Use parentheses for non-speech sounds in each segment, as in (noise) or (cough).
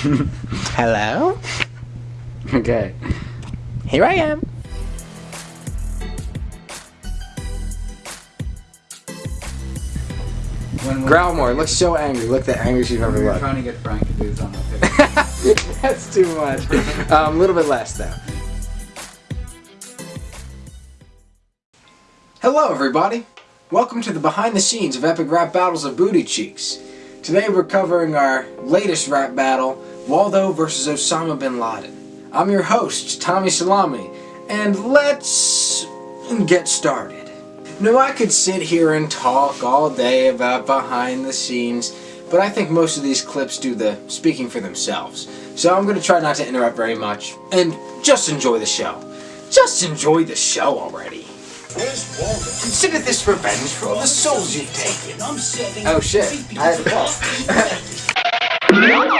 (laughs) Hello? Okay. Here I am. When, when Growlmore looks so angry. Look the angriest you've we ever were looked. trying to get Frank to do his own (laughs) picture. That's too much. Um, a little bit less though. Hello everybody. Welcome to the behind the scenes of Epic Rap Battles of Booty Cheeks. Today we're covering our latest rap battle, Waldo versus Osama Bin Laden. I'm your host, Tommy Salami, and let's get started. Now I could sit here and talk all day about behind the scenes, but I think most of these clips do the speaking for themselves. So I'm going to try not to interrupt very much, and just enjoy the show. Just enjoy the show already. Consider this revenge for all the souls you've taken. Oh shit, I had to. (laughs) (laughs)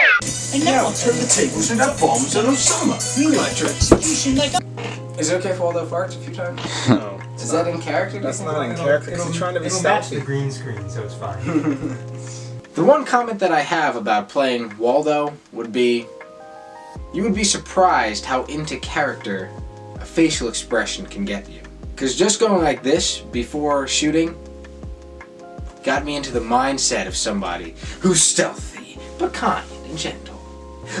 And now I'll turn the tables and have bombs on Osama. Meanwhile, your execution like Is it okay if Waldo farts a few times? (laughs) No. Is that in character? do That's not in character because he's trying to be It'll match the green screen, so it's fine. (laughs) The one comment that I have about playing Waldo would be you would be surprised how into character a facial expression can get you. Because just going like this before shooting got me into the mindset of somebody who's stealthy, but kind and gentle.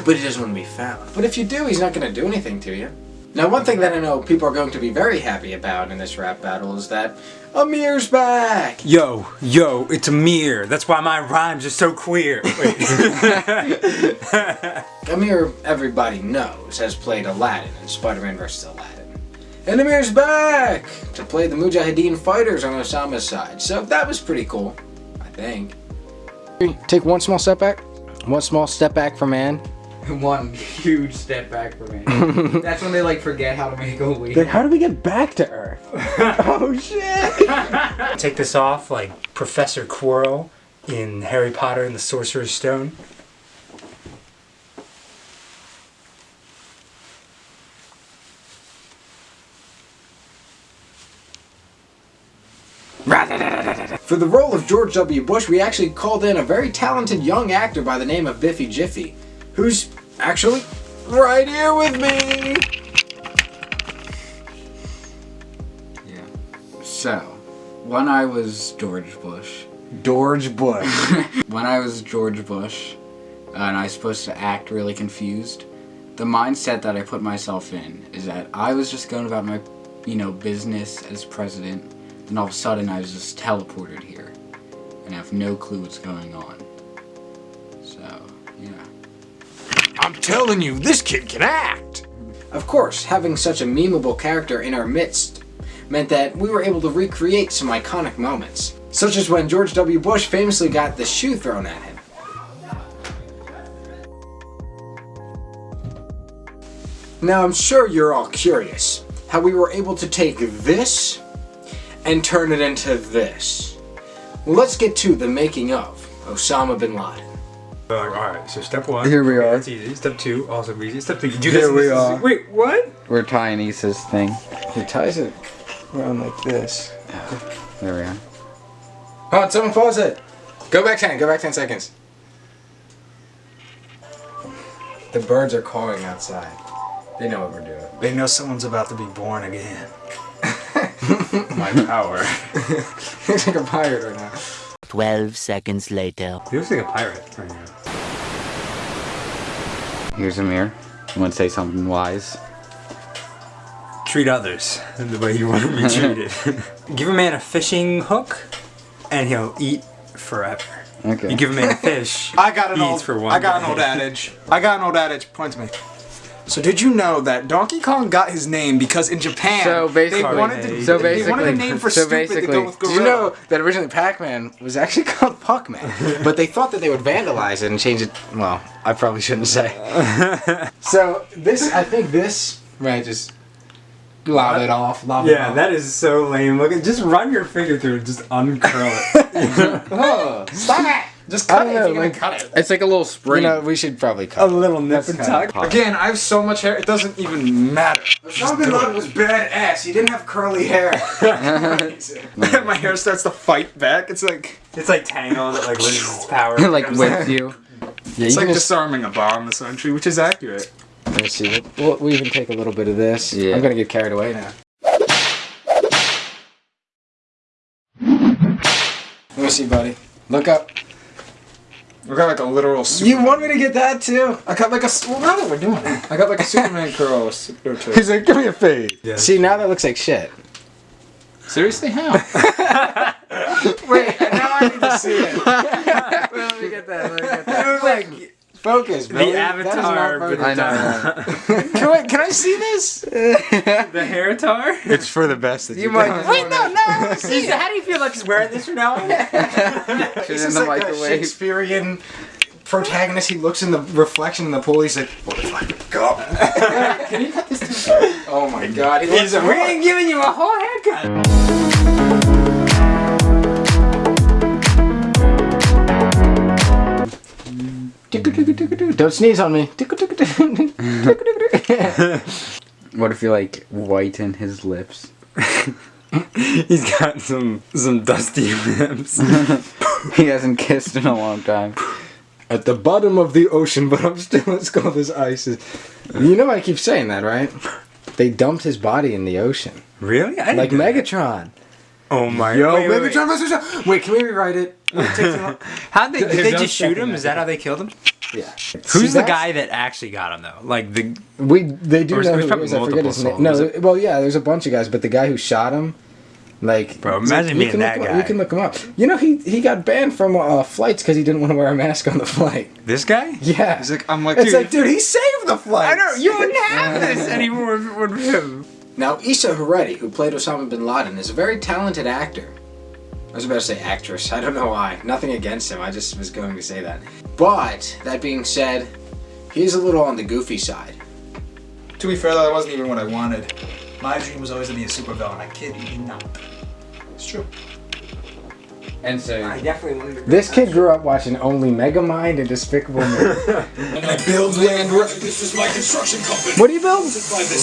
But he doesn't want to be found. But if you do, he's not going to do anything to you. Now, one thing that I know people are going to be very happy about in this rap battle is that Amir's back! Yo, yo, it's Amir. That's why my rhymes are so queer. (laughs) Wait. (laughs) Amir, everybody knows, has played Aladdin in Spider-Man vs. Aladdin. And Amir's back to play the Mujahideen fighters on Osama's side. So that was pretty cool, I think. Take one small step back. One small step back for man. (laughs) One huge step back for me. (laughs) That's when they like forget how to make a weed. how do we get back to Earth? (laughs) oh shit! Take this off like Professor Quirrell in Harry Potter and the Sorcerer's Stone. For the role of George W. Bush, we actually called in a very talented young actor by the name of Biffy Jiffy, who's actually right here with me. Yeah. So, when I was George Bush, George Bush. (laughs) when I was George Bush, uh, and I was supposed to act really confused, the mindset that I put myself in is that I was just going about my, you know, business as president. and all of a sudden, I was just teleported here, and I have no clue what's going on. So, yeah. I'm telling you, this kid can act! Of course, having such a memeable character in our midst meant that we were able to recreate some iconic moments, such as when George W. Bush famously got the shoe thrown at him. Now I'm sure you're all curious how we were able to take this and turn it into this. Well, let's get to the making of Osama Bin Laden. Uh, Alright, so step one. Here we okay, are. That's easy. Step two, also easy. Step three, you do Here this. and we this, are. this. Wait, what? We're tying Issa's thing. He ties it around like this. There we are. Oh, someone falls it. Go back 10, go back 10 seconds. The birds are calling outside. They know what we're doing. They know someone's about to be born again. (laughs) My power. (laughs) Looks like a pirate right now. 12 seconds later. He looks like a pirate right now. Here's Amir. You want to say something wise? Treat others the way you want to be (laughs) treated. (laughs) give a man a fishing hook, and he'll eat forever. Okay. You give a man a (laughs) fish, I got an he old. eats for one I got an old adage. I got an old adage. Point to me. So did you know that Donkey Kong got his name because in Japan So basically- they wanted to so they wanted a basically- name for so stupid to basically- go with Did you know that originally Pac-Man was actually (laughs) called Puckman? (laughs) but they thought that they would vandalize it and change it. Well, I probably shouldn't say. (laughs) so this, I think this, right, just lob it off. Lob it Yeah, off. that is so lame. Look, at just run your finger through it, just uncurl it. Oh, stop it! Just cut it know, if you're like- gonna cut it. It's like a little spring. You know, we should probably a cut it. A little nip and tuck. Again, I have so much hair, it doesn't even matter. Osama bin Laden was badass. He didn't have curly hair. (laughs) (laughs) My hair starts to fight back. It's like It's like Tangled, it like loses its power. (laughs) like with you. Yeah, It's you like just, disarming a bomb, this essentially, which is accurate. let me see. We'll, we'll even take a little bit of this. Yeah. I'm gonna get carried away now. Let me see, buddy. Look up. We got like a literal. Super- You want me to get that too? I got like a. s- Well, now that we're doing it, I got like a Superman curl or two. He's like, give me a fade. Yeah. See, now that looks like shit. Seriously, how? (laughs) (laughs) Wait, now I need to see it. (laughs) let me get that. Let me get that. like, focus, bro. The That is not avatar, focus. I know. (laughs) Can I, can I see this? (laughs) the hair tar. It's for the best that You might. (laughs) Wait, no, no. See, How do you feel like just wearing this from now on? Put He's in the like a microwave. Shakespearean protagonist. He looks in the reflection in the pool. He's like, "What if I go?" Can you cut this? To oh my god! He looks we ain't giving you a whole haircut. Don't sneeze on me. What if you like whiten his lips? (laughs) He's got some some dusty lips. (laughs) he hasn't kissed in a long time. At the bottom of the ocean, but I'm still as cold as ice. You know I keep saying that, right? They dumped his body in the ocean, really? I didn't like know that. Megatron. Oh my. Yo, wait, wait, wait. Megatron versus. Wait, can we rewrite it? Will it take too long? How'd they, did They've they done just shoot him? Is that how they killed him? Yeah. Who's See, the guy that actually got him though? Like the We they do Or is- know there's who it probably. I forget his multiple name. No, souls. well, yeah, there's a bunch of guys, but the guy who shot him, like, Bro, imagine like, being can that look him- guy. You can look him up. You know, he he got banned from uh, flights because he didn't want to wear a mask on the flight. this guy? Yeah, He's like, I'm like, it's dude, like, dude, he saved the flight. I know you wouldn't have this anymore if it were him. Now, Issa Haredi, who played Osama bin Laden, is a very talented actor. I was about to say actress. I don't know why. Nothing against him. I just was going to say that. But that being said, he's a little on the goofy side. To be fair, though, that wasn't even what I wanted. My dream was always to be a supervillain. I kid you not. It's true. And so I definitely wanted to. This kid grew up watching only Megamind and Despicable Me. (laughs) And I build land. This is my construction company. what do you build?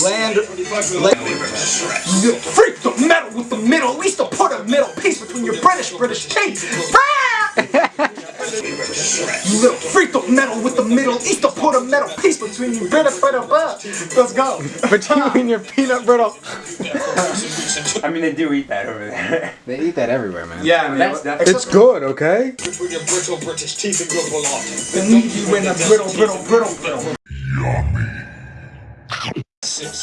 Land. You freak the metal with the middle. At least I'll put a middle piece between your British British teeth. (laughs) you little freak of metal with the Middle East. I'll put a metal piece between your British British. Let's go. Between your peanut brittle. I mean, they do eat that over there. They eat that everywhere, man. Yeah, man. That's definitely. It's good, okay? between your brittle British teeth and good belong. The need you in a brittle, brittle, brittle, brittle.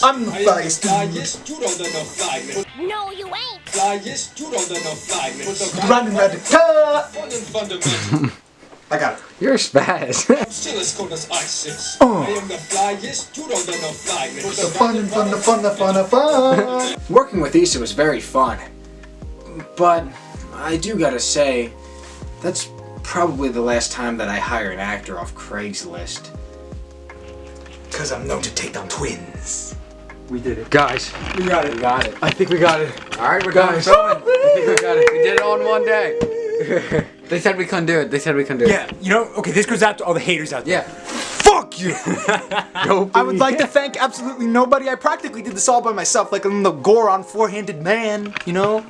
I'm the flyest dude. you don't know no flyman. No, you ain't. Flyest, you don't know no flyman. With the Running at the top. fun and fundamental. I got it. You're a spaz. I'm still as cold as ISIS. Oh. I am the flyest, you don't know no flyman. With The fun and fun, the fun, the fun, the fun. (laughs) Working with Issa was very fun. But I do gotta say, that's probably the last time that I hire an actor off Craigslist. Cause I'm known to take down twins. We did it. Guys, We got it. We got it. I think we got it. all right, we're Guys. done filming. I think we got it. We did it all in one day. (laughs) they said we couldn't do it. They said we couldn't do it. Yeah, you know, okay, this goes out to all the haters out there. Yeah. Fuck you! (laughs) I would like to thank absolutely nobody. I practically did this all by myself, like I'm the Goron four-handed man, you know?